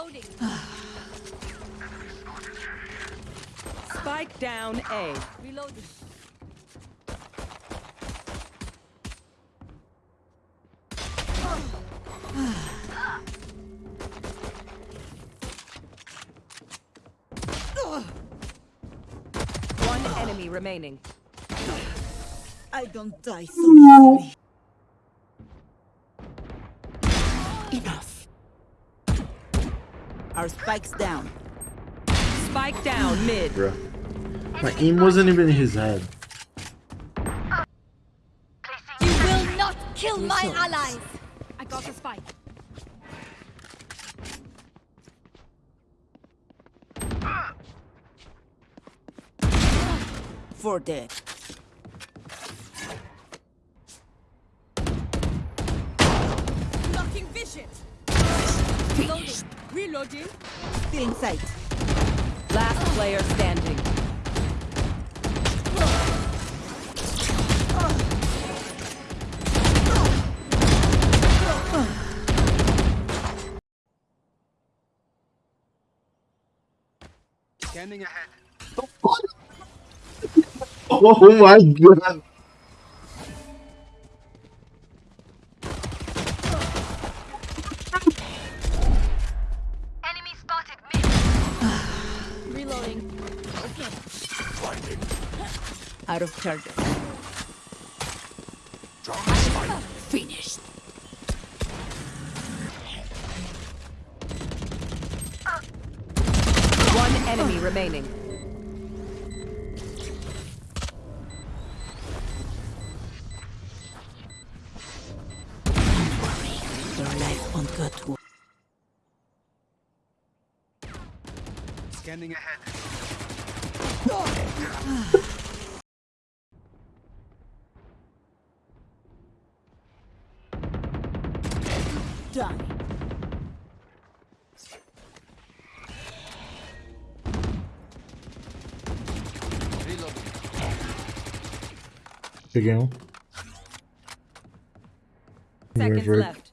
Reloading. Spike down A. Reloading. One enemy remaining. I don't die so easily. Our spikes down. Spike down mid. Bruh. My aim wasn't even in his head. You will not kill my allies. I got a spike. For dead. Blocking vision. Reloading. Reloading. Still in sight. Last player standing. Scanning ahead. Oh my god. Out of charges. Finished. One enemy remaining. Your life won't go to Scanning ahead. Die. Reloading. Peguei Seconds River. left.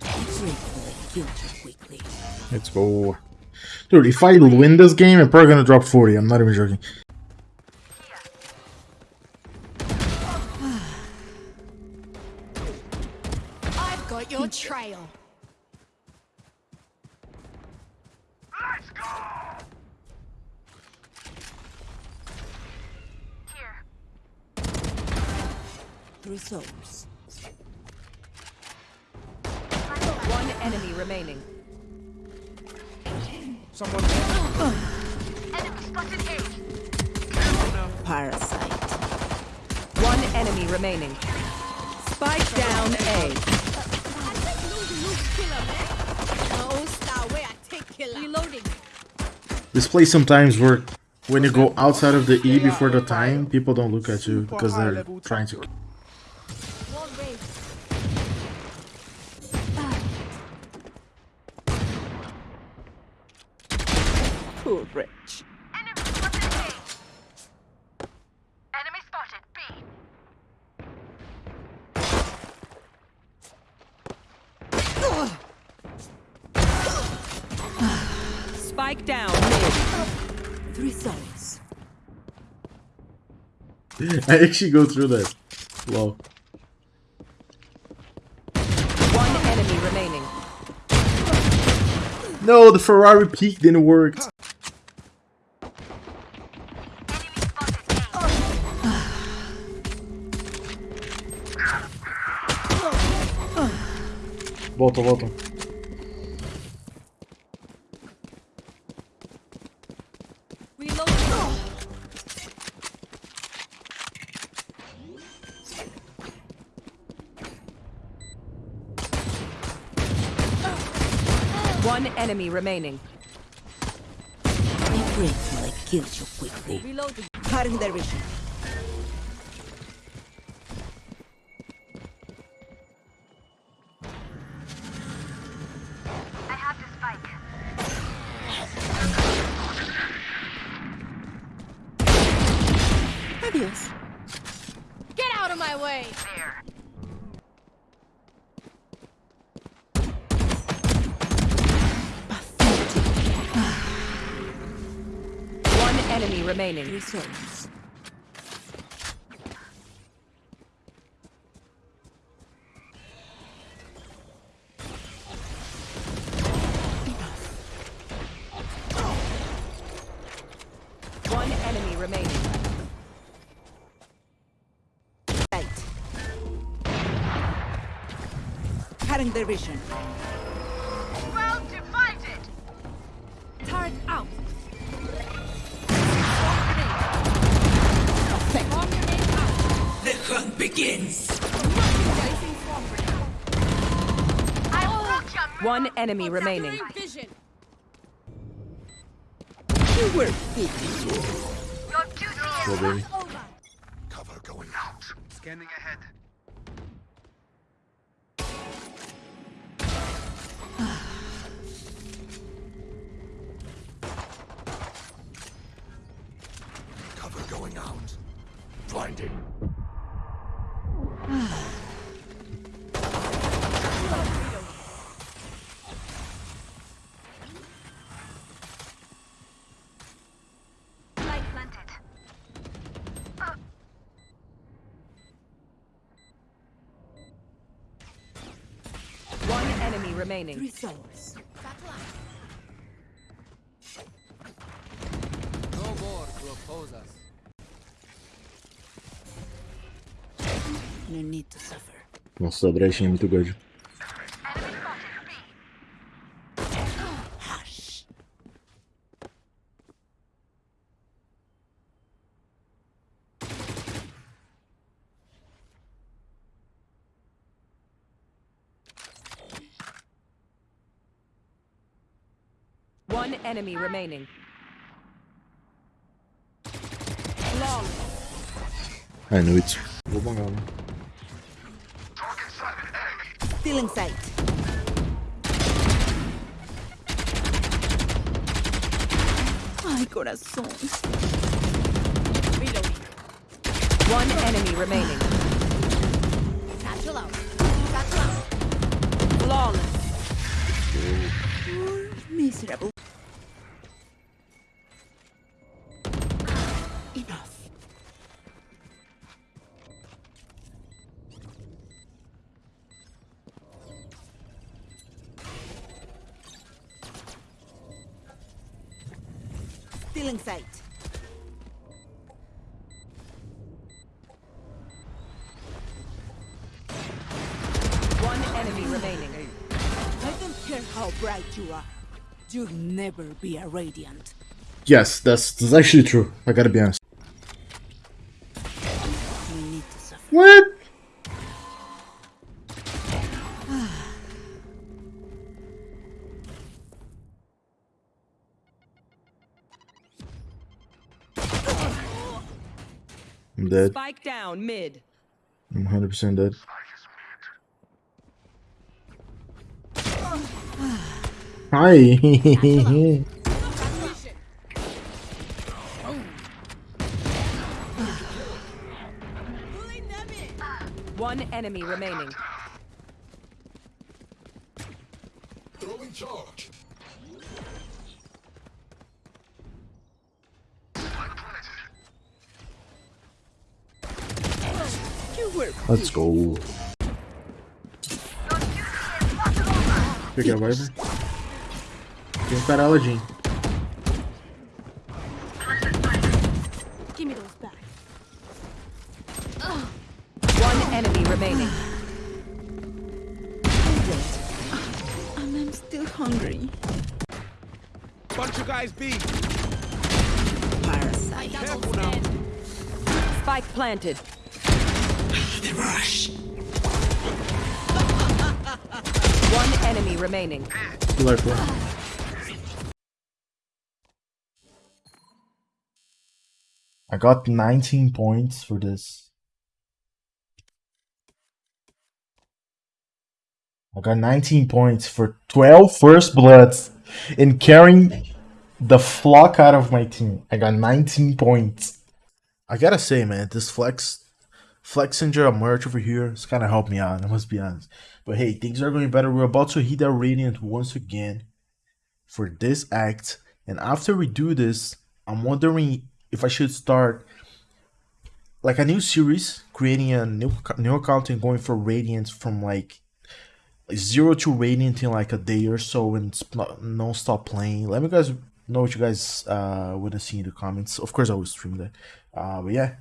Gratefully killed you quickly. Let's go. Dude, if I win this game, I'm probably gonna drop 40. I'm not even joking. I've got your trail. Let's go. Three souls. One enemy remaining. Someone. Enemy spotted A. Parasite. One enemy remaining. Spike down A. This play sometimes work when you go outside of the E before the time, people don't look at you because they're trying to. One way. Poor wretch. Enemy spotted A. Enemy spotted B. Spike down mid. Three souls. I actually go through that. Lol. One enemy remaining. No, the Ferrari peak didn't work. Volta, volta. Reloading. One enemy remaining. I'm grateful I you quickly. Reloading. Cutting their vision. obvious. Get out of my way! There. One enemy remaining. Resource. Cutting their vision. Well divided. Turret out. Bomb grenade out. The hunt begins. Placing swarm grenade. I broke your One enemy remaining. Vision. You were thinking. Your duty is over. Cover going out. Scanning ahead. Blinding. One enemy remaining. Three souls. No more to oppose us. Nossa, a brechinha é muito grande. Hush. One enemy remaining. Long. I knew it. Vou bangar, né? Still in sight. Ay, corazón. One enemy remaining. Satchel out. Satchel out. Flawless. Miserable. Still in sight. One enemy remaining. I don't care how bright you are. You'll never be a radiant. Yes, that's, that's actually true. I gotta be honest. You need to suffer. What? Dead. Spike down mid. I'm 100% dead. Hi. Vision. Pulling them in. One enemy remaining. Throwing charge. You were Let's go. Peguei a Viper. Tem um cara Aladdin. Give me those back. One enemy remaining. and I'm still hungry. Bunch of guys B. Parasite. Careful now. Spike planted. The rush. One enemy remaining. Two life one. I got 19 points for this. I got 19 points for 12 first bloods and carrying the flock out of my team. I got 19 points. I gotta say, man, this flex Flexinja merch over here It's kind of helped me out, I must be honest. But hey, things are going better. We're about to hit that Radiant once again for this act. And after we do this, I'm wondering if I should start like a new series, creating a new new account and going for radiant from like zero to radiant in like a day or so and non stop playing. Let me guys know what you guys uh want to see in the comments. Of course, I will stream that. Uh, but yeah,